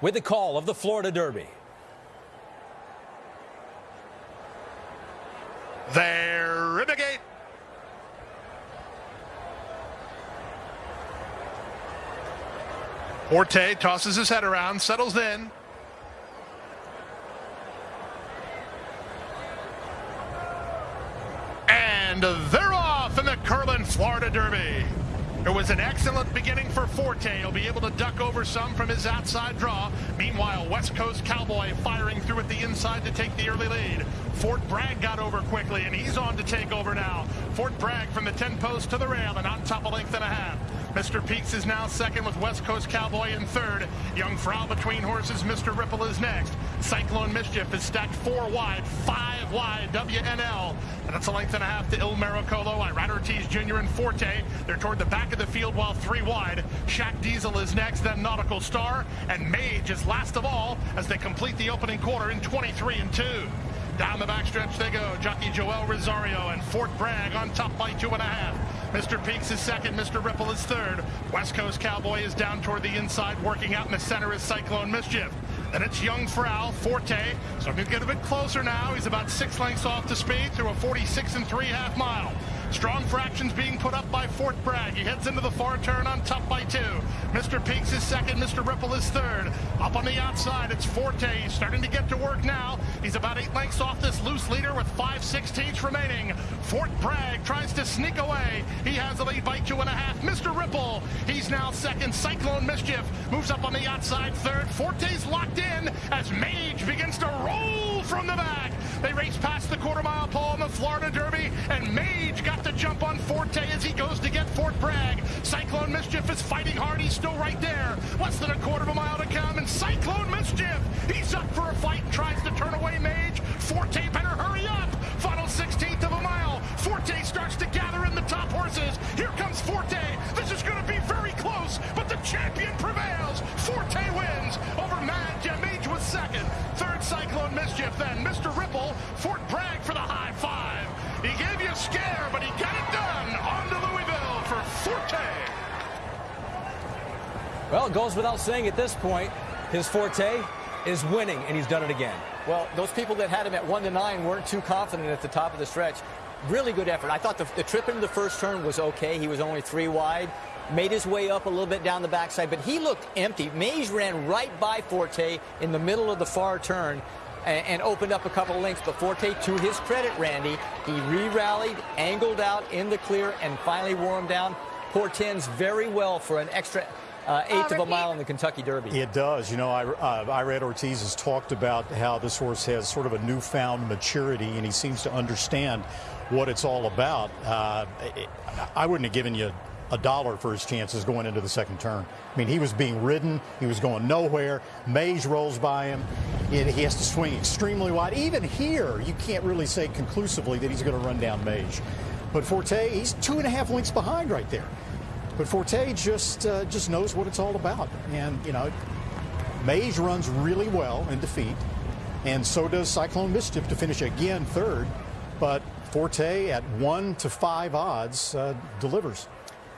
with the call of the Florida Derby. There, Ribbegate. Forte tosses his head around, settles in. And they're off in the Curlin Florida Derby. It was an excellent beginning for Forte. He'll be able to duck over some from his outside draw. Meanwhile, West Coast Cowboy firing through at the inside to take the early lead. Fort Bragg got over quickly, and he's on to take over now. Fort Bragg from the 10 post to the rail and on top a length and a half. Mr. Peaks is now second with West Coast Cowboy in third. Jungfrau between horses. Mr. Ripple is next. Cyclone Mischief is stacked four wide, five wide. WNL. And that's a length and a half to Il Miracolo. Irad Ortiz Jr. and Forte. They're toward the back of the field while three wide. Shaq Diesel is next, then Nautical Star. And Mage is last of all as they complete the opening quarter in 23 and 2. Down the backstretch they go. Jockey Joel Rosario and Fort Bragg on top by two and a half. Mr. Peaks is second. Mr. Ripple is third. West Coast Cowboy is down toward the inside. Working out in the center is Cyclone Mischief. Then it's Jungfrau, Forte. So to get a bit closer now. He's about six lengths off the speed through a 46 and three half mile. Strong fractions being put up by Fort Bragg. He heads into the far turn on top by two. Mr. Peaks is second. Mr. Ripple is third. Up on the outside, it's Forte. He's starting to get to work now. He's about eight lengths off this loose leader with five sixteenths remaining. Fort Bragg tries to sneak away. He has the lead by two and a half. Mr. Ripple, he's now second. Cyclone Mischief moves up on the outside third. Forte's locked in as Mage begins to roll from the back. They race past the quarter mile pole in the Florida Derby, and Mage got the jump on Forte as he goes to get Fort Bragg. Cyclone Mischief is fighting hard. He's still right there. Less than a quarter of a mile to come, and Cyclone Mischief, he's up for a fight tries to turn away Mage. Forte better hurry up. Final 16th of a mile. Forte starts to gather in the top horses. Here comes Forte. This is going to be very close, but the champion prevails. Forte wins over Mad Mage was second. Third Cyclone Mischief, then Mr. Well, it goes without saying at this point, his forte is winning, and he's done it again. Well, those people that had him at 1 to 9 weren't too confident at the top of the stretch. Really good effort. I thought the, the trip into the first turn was okay. He was only three wide. Made his way up a little bit down the backside, but he looked empty. Mage ran right by Forte in the middle of the far turn and, and opened up a couple of lengths. But Forte, to his credit, Randy, he re-rallied, angled out in the clear, and finally wore him down. Portends very well for an extra uh, eighth of a mile in the Kentucky Derby. It does. You know, I, uh, Irad Ortiz has talked about how this horse has sort of a newfound maturity, and he seems to understand what it's all about. Uh, I wouldn't have given you a dollar for his chances going into the second turn. I mean, he was being ridden. He was going nowhere. Mage rolls by him. He has to swing extremely wide. Even here, you can't really say conclusively that he's going to run down Mage. But Forte, he's two and a half lengths behind right there. But Forte just uh, just knows what it's all about. And, you know, Mage runs really well in defeat. And so does Cyclone Mischief to finish again third. But Forte at one to five odds uh, delivers.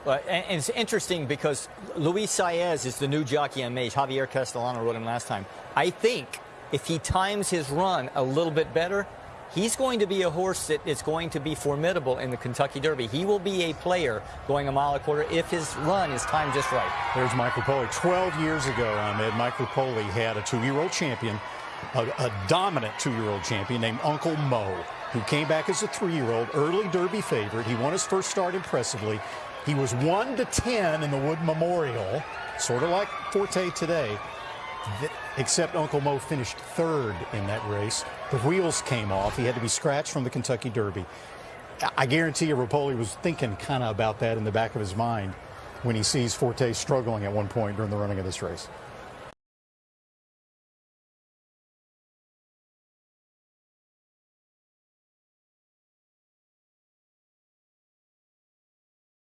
And, and, it's interesting because Luis Saez is the new jockey on Mage. Javier Castellano rode him last time. I think if he times his run a little bit better, he's going to be a horse that is going to be formidable in the Kentucky Derby. He will be a player going a mile a quarter if his run is timed just right. There's Mike Repole. 12 years ago, Ahmed, Mike Repole had a two-year-old champion, a, a dominant two-year-old champion named Uncle Mo, who came back as a three-year-old, early Derby favorite. He won his first start impressively. He was 1 to 10 in the Wood Memorial, sort of like Forte today, except Uncle Mo finished third in that race. The wheels came off. He had to be scratched from the Kentucky Derby. I guarantee you Repole was thinking kind of about that in the back of his mind when he sees Forte struggling at one point during the running of this race.